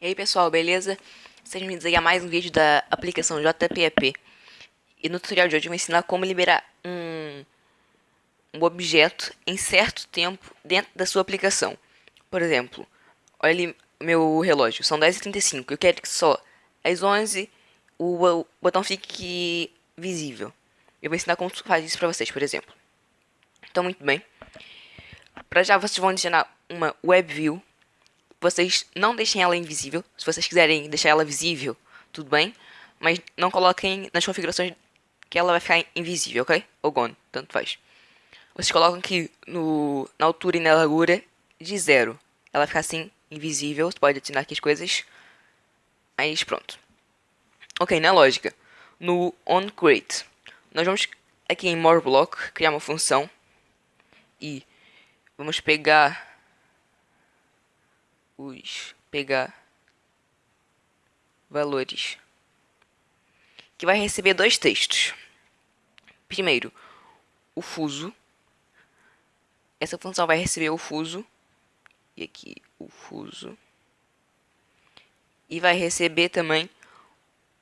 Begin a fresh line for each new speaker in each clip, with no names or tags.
E aí pessoal, beleza? Sejam bem-vindos a mais um vídeo da aplicação JPEP. E no tutorial de hoje eu vou ensinar como liberar um, um objeto em certo tempo dentro da sua aplicação. Por exemplo, olha ali meu relógio, são 10h35, eu quero que só às 11 o, o botão fique visível. Eu vou ensinar como faz isso pra vocês, por exemplo. Então, muito bem. Pra já, vocês vão adicionar uma WebView vocês não deixem ela invisível. Se vocês quiserem deixar ela visível, tudo bem. Mas não coloquem nas configurações que ela vai ficar invisível, ok? Ou gone, tanto faz. Vocês colocam aqui no, na altura e na largura de zero. Ela vai ficar assim, invisível. Você pode adicionar aqui as coisas. Mas pronto. Ok, na lógica. No onCreate, nós vamos aqui em moreBlock criar uma função. E vamos pegar os pegar valores que vai receber dois textos. Primeiro, o fuso. Essa função vai receber o fuso e aqui o fuso e vai receber também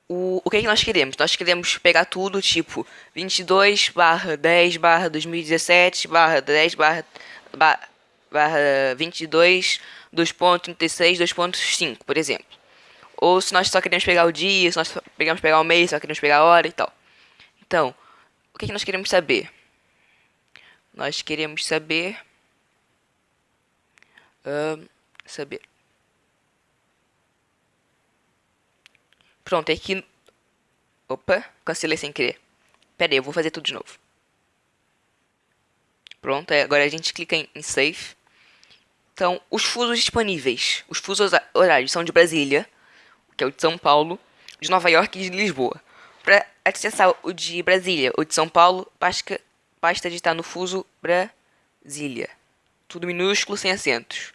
o, o que, é que nós queremos. Nós queremos pegar tudo tipo 22 barra 10 barra 2017 barra 10 barra, barra, barra 22 2.36, 2.5, por exemplo. Ou se nós só queremos pegar o dia, se nós só queremos pegar o mês, só queremos pegar a hora e tal. Então, o que, é que nós queremos saber? Nós queremos saber... Uh, saber... Pronto, é aqui... Opa, cancelei sem querer. Pera aí, eu vou fazer tudo de novo. Pronto, agora a gente clica em Save. Então, os fusos disponíveis. Os fusos horários são de Brasília, que é o de São Paulo, de Nova York e de Lisboa. Para acessar o de Brasília ou de São Paulo, basta, basta digitar no fuso Brasília. Tudo minúsculo, sem acentos.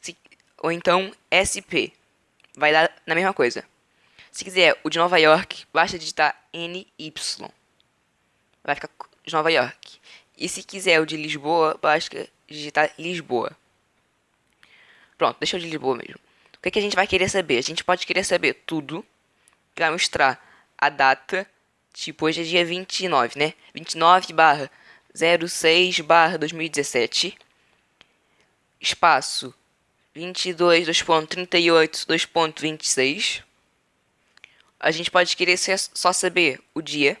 Se, ou então SP. Vai dar na mesma coisa. Se quiser o de Nova York, basta digitar NY. Vai ficar de Nova York. E se quiser o de Lisboa, basta digitar Lisboa. Pronto, deixa eu de Lisboa mesmo. O que, que a gente vai querer saber? A gente pode querer saber tudo vai mostrar a data. Tipo, hoje é dia 29, né? 29 barra 06 barra 2017. Espaço 22 2.38 2.26. A gente pode querer só saber o dia.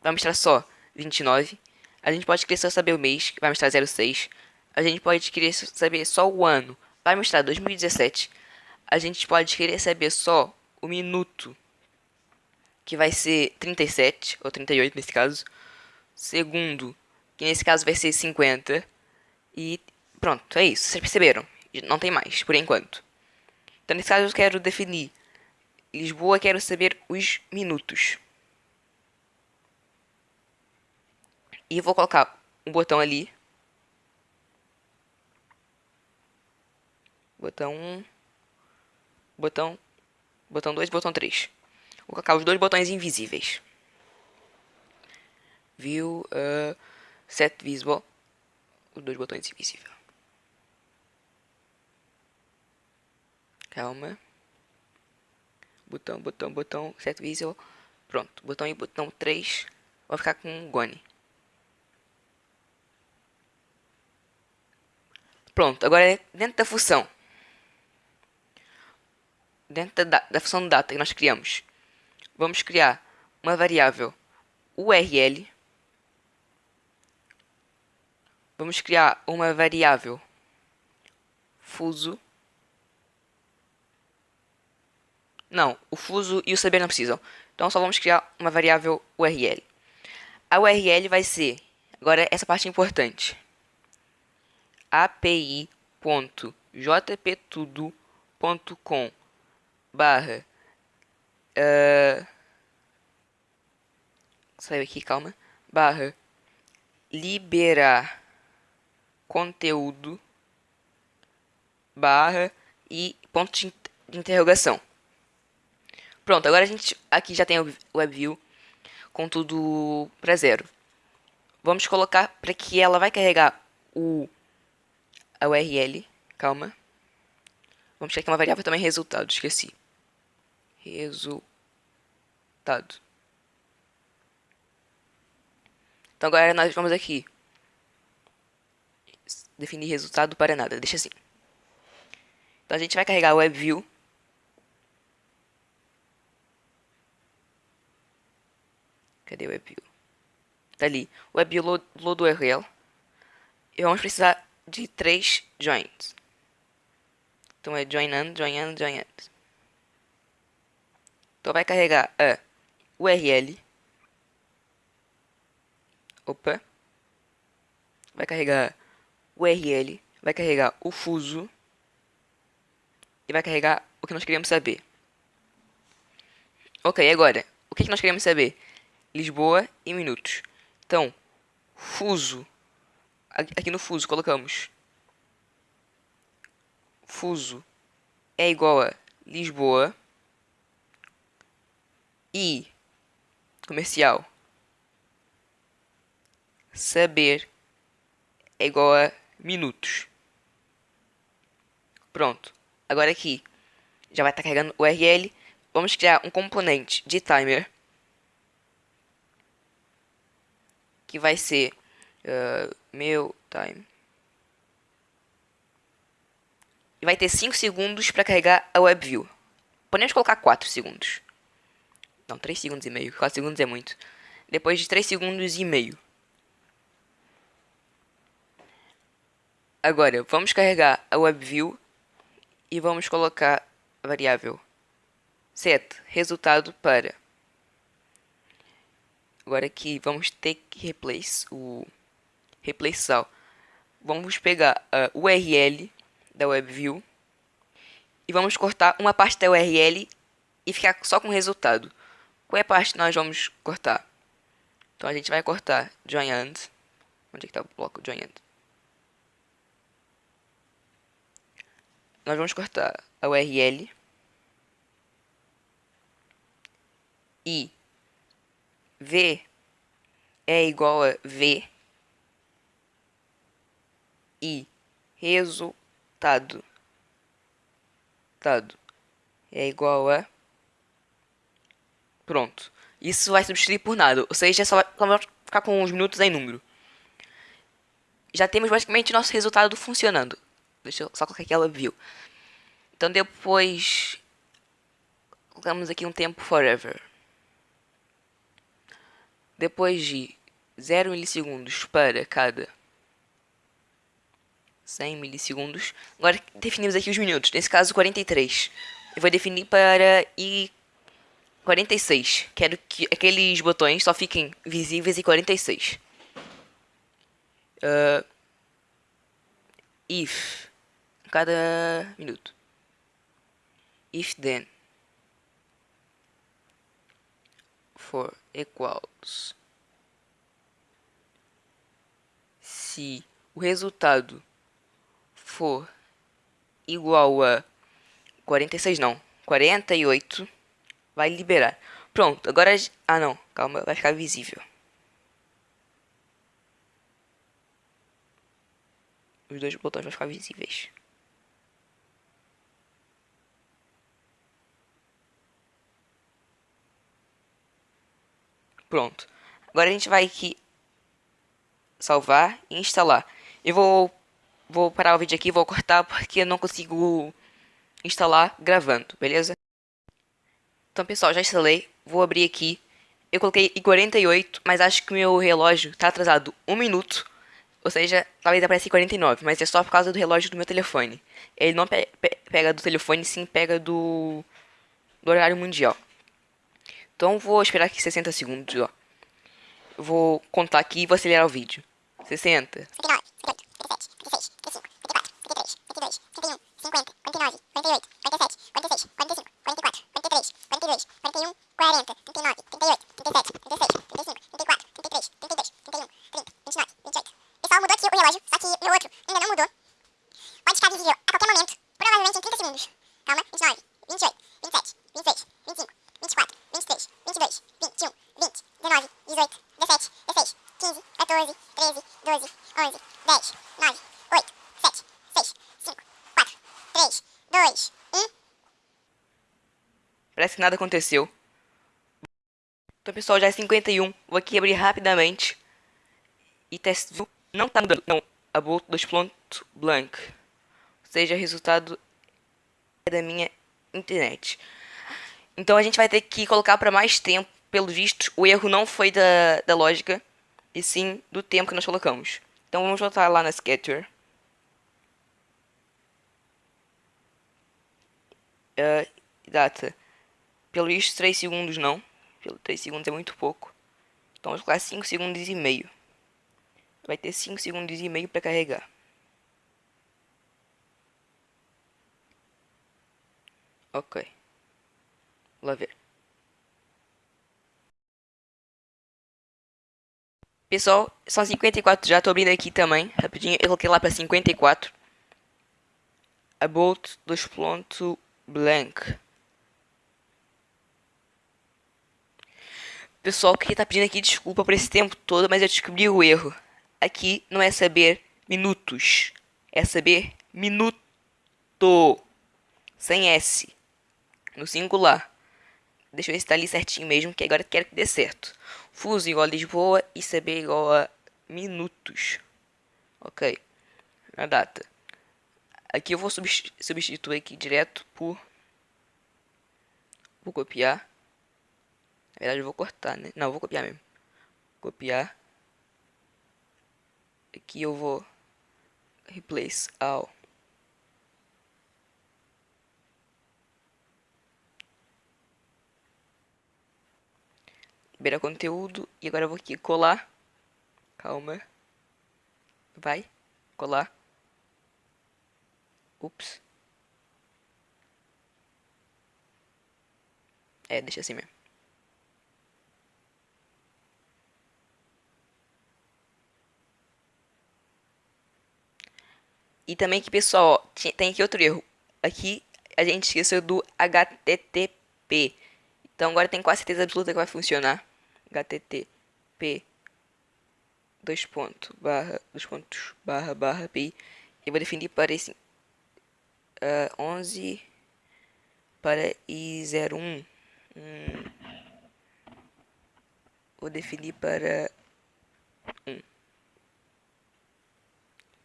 Vai mostrar só 29. A gente pode querer só saber o mês, que vai mostrar 06. A gente pode querer saber só o ano, vai mostrar 2017, a gente pode querer saber só o minuto, que vai ser 37, ou 38 nesse caso. Segundo, que nesse caso vai ser 50. E pronto, é isso. Vocês perceberam? Não tem mais, por enquanto. Então, nesse caso, eu quero definir Lisboa, quero saber os minutos. E vou colocar um botão ali botão 1, botão, botão 2 botão 3. Vou colocar os dois botões invisíveis. View, uh, set visible, os dois botões invisíveis. Calma. Botão, botão, botão, set visible. Pronto, botão e botão 3. Vou ficar com gone. Pronto, agora é dentro da função dentro da, da função data que nós criamos, vamos criar uma variável URL. Vamos criar uma variável fuso. Não, o fuso e o saber não precisam. Então só vamos criar uma variável URL. A URL vai ser, agora essa parte é importante, api.jptudo.com barra. Uh, saiu aqui, calma. Barra. Liberar conteúdo. Barra e ponto de interrogação. Pronto, agora a gente aqui já tem o WebView com tudo para zero. Vamos colocar para que ela vai carregar o a URL calma. Vamos ter aqui uma variável também resultado, esqueci. Resultado. Então agora nós vamos aqui definir resultado para nada, deixa assim. Então a gente vai carregar o WebView. Cadê o WebView? Tá ali. WebView load, load URL. E vamos precisar de três joins. Então é join and, join and, join and. Então vai carregar a URL. Opa. Vai carregar URL. Vai carregar o fuso. E vai carregar o que nós queríamos saber. Ok, agora. O que nós queremos saber? Lisboa em minutos. Então, fuso. Aqui no fuso colocamos fuso é igual a Lisboa e comercial saber é igual a minutos. Pronto. Agora aqui já vai estar tá carregando o URL. Vamos criar um componente de timer que vai ser uh, meu time e vai ter 5 segundos para carregar a WebView. Podemos colocar 4 segundos. Não, 3 segundos e meio. 4 segundos é muito. Depois de 3 segundos e meio. Agora, vamos carregar a WebView e vamos colocar a variável set resultado para. Agora aqui vamos ter que replace o replace all. Vamos pegar a URL da WebView e vamos cortar uma parte da URL e ficar só com o resultado. Qual é a parte que nós vamos cortar? Então a gente vai cortar join and. Onde é que está o bloco join and? Nós vamos cortar a URL e v é igual a v e resultado dado é igual a pronto. Isso vai substituir por nada, ou seja, só vai ficar com os minutos em número. Já temos basicamente nosso resultado funcionando. Deixa eu só colocar aqui ela viu. Então depois colocamos aqui um tempo forever. Depois de 0 milissegundos para cada 100 milissegundos. Agora definimos aqui os minutos, nesse caso 43. Eu vou definir para i 46. Quero que aqueles botões só fiquem visíveis em 46. Uh, if cada minuto. If then for equals se o resultado for igual a 46 não, 48, vai liberar. Pronto, agora... Ah, não, calma, vai ficar visível. Os dois botões vão ficar visíveis. Pronto. Agora a gente vai aqui salvar e instalar. Eu vou vou parar o vídeo aqui, vou cortar porque eu não consigo instalar gravando, beleza? Então pessoal, já instalei, vou abrir aqui. Eu coloquei em 48, mas acho que meu relógio está atrasado um minuto. Ou seja, talvez apareça 49, mas é só por causa do relógio do meu telefone. Ele não pe pe pega do telefone, sim pega do, do horário mundial. Então vou esperar aqui 60 segundos, ó. Vou contar aqui e vou acelerar o vídeo. 60. 59. Que nada aconteceu. Então, pessoal, já é 51. Vou aqui abrir rapidamente. E teste não tá mudando. Não, a bolt 2 ponto blank. Ou seja, resultado é da minha internet. Então a gente vai ter que colocar para mais tempo. Pelo visto, o erro não foi da, da lógica, e sim do tempo que nós colocamos. Então vamos voltar lá na Sketcher. Uh, data. Pelo visto, 3 segundos não. Pelo 3 segundos é muito pouco. Então vamos colocar 5 segundos e meio. Vai ter 5 segundos e meio para carregar. Ok. Vamos ver. Pessoal, são 54 já, estou abrindo aqui também, rapidinho, eu coloquei lá para 54. A Bolt 2.blank. Pessoal, que tá pedindo aqui desculpa por esse tempo todo, mas eu descobri o erro. Aqui não é saber minutos, é saber minuto. Sem S. No singular. Deixa eu ver se tá ali certinho mesmo, que agora quero que dê certo. Fuso igual a Lisboa e CB igual a minutos. Ok. Na data. Aqui eu vou substituir aqui direto por... Vou copiar. Na verdade eu vou cortar, né? Não, eu vou copiar mesmo. Copiar. Aqui eu vou replace all. Liberar conteúdo. E agora eu vou aqui colar. Calma. Vai. Colar. Ups. É, deixa assim mesmo. E também que, pessoal, tem aqui outro erro. Aqui a gente esqueceu do HTTP. Então agora tem quase certeza absoluta que vai funcionar. HTTP dois pontos barra dois pontos barra barra pi. Eu vou definir para esse uh, 11 para i01. Hum. Vou definir para 1.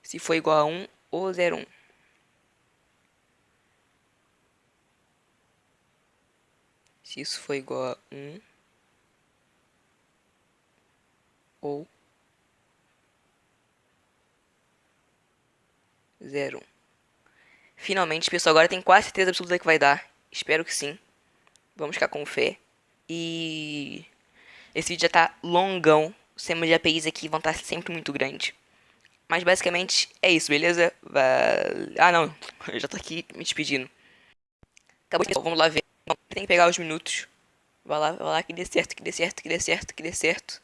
Se for igual a 1, ou 01. Se isso for igual a 1 ou 0. Finalmente, pessoal, agora tem quase certeza absoluta que vai dar. Espero que sim. Vamos ficar com fé. E esse vídeo já tá longão. Os temas de APIs aqui vão estar sempre muito grandes. Mas basicamente é isso, beleza? Ah, não. Eu já tô aqui me despedindo. Acabou de... Vamos lá ver. tem que pegar os minutos. Vai lá, vai lá, que dê certo, que dê certo, que dê certo, que dê certo.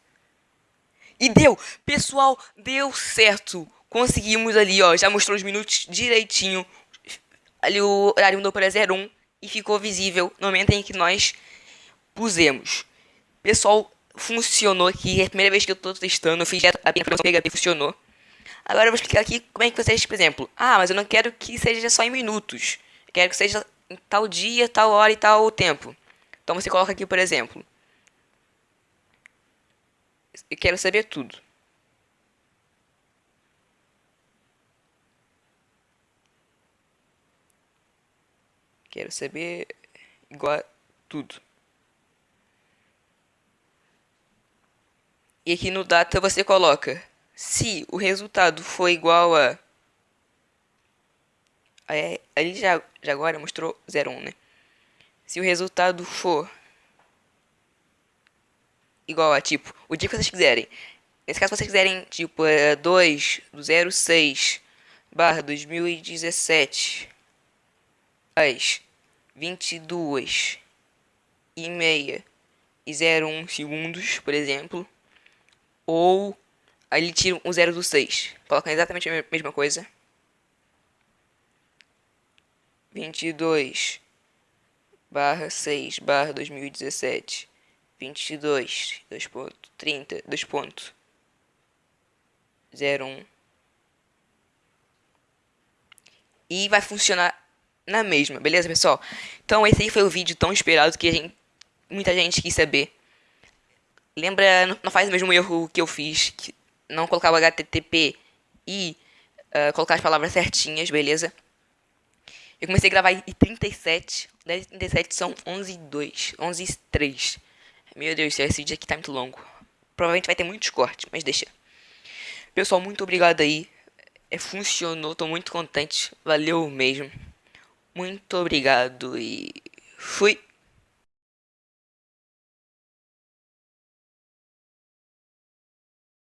E deu! Pessoal, deu certo! Conseguimos ali, ó. Já mostrou os minutos direitinho. Ali o horário mudou para 01 e ficou visível no momento em que nós pusemos. Pessoal, funcionou aqui. É a primeira vez que eu tô testando. Eu fiz a aplicação PHP, funcionou. Agora eu vou explicar aqui como é que vocês, por exemplo, ah, mas eu não quero que seja só em minutos. Eu quero que seja em tal dia, tal hora e tal tempo. Então você coloca aqui, por exemplo. Eu quero saber tudo. Quero saber igual a tudo. E aqui no data você coloca se o resultado for igual a... Ali já, já agora mostrou 0,1, né? Se o resultado for igual a, tipo, o dia que vocês quiserem. Nesse caso, vocês quiserem, tipo, é 2 do 06 barra 2017 às 22 e meia e 01 segundos, por exemplo. Ou Aí ele tira um 0 do 6. Coloca exatamente a mesma coisa. 22 barra 6 barra 2017 22 2 ponto 30 2 ponto 01 e vai funcionar na mesma, beleza, pessoal? Então esse aí foi o vídeo tão esperado que gente, muita gente quis saber. Lembra, não faz o mesmo erro que eu fiz, que não colocava HTTP e uh, colocar as palavras certinhas, beleza? Eu comecei a gravar em 37, 10 e 37 são 11 e 2, 11 e 3. Meu Deus esse vídeo aqui tá muito longo. Provavelmente vai ter muitos cortes, mas deixa. Pessoal, muito obrigado aí. É, funcionou, tô muito contente. Valeu mesmo. Muito obrigado e fui.